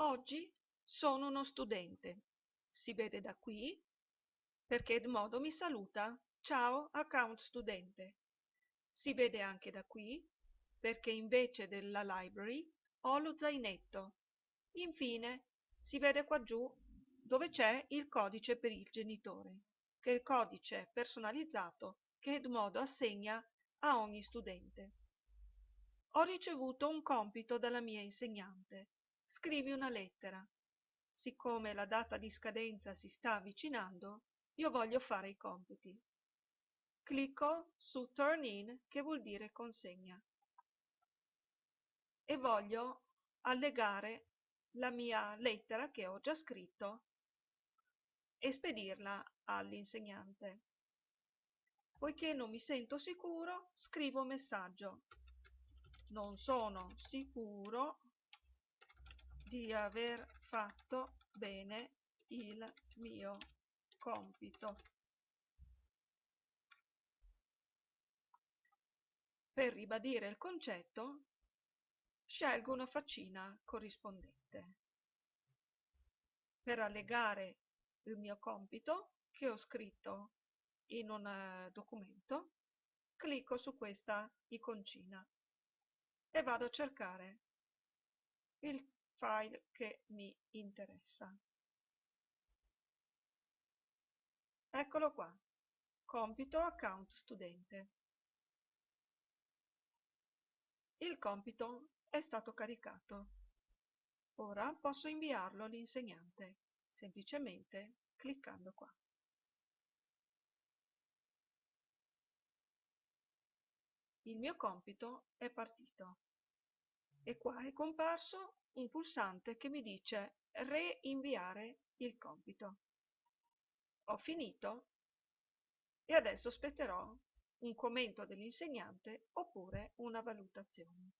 Oggi sono uno studente. Si vede da qui perché Edmodo mi saluta. Ciao, account studente. Si vede anche da qui perché invece della library ho lo zainetto. Infine si vede qua giù dove c'è il codice per il genitore, che è il codice personalizzato che Edmodo assegna a ogni studente. Ho ricevuto un compito dalla mia insegnante. Scrivi una lettera. Siccome la data di scadenza si sta avvicinando, io voglio fare i compiti. Clicco su Turn in, che vuol dire consegna, e voglio allegare la mia lettera che ho già scritto e spedirla all'insegnante. Poiché non mi sento sicuro, scrivo messaggio. Non sono sicuro di aver fatto bene il mio compito. Per ribadire il concetto, scelgo una faccina corrispondente. Per allegare il mio compito che ho scritto in un eh, documento, clicco su questa iconcina e vado a cercare il file che mi interessa. Eccolo qua, compito account studente. Il compito è stato caricato. Ora posso inviarlo all'insegnante, semplicemente cliccando qua. Il mio compito è partito e qua è comparso un pulsante che mi dice reinviare il compito. Ho finito e adesso aspetterò un commento dell'insegnante oppure una valutazione.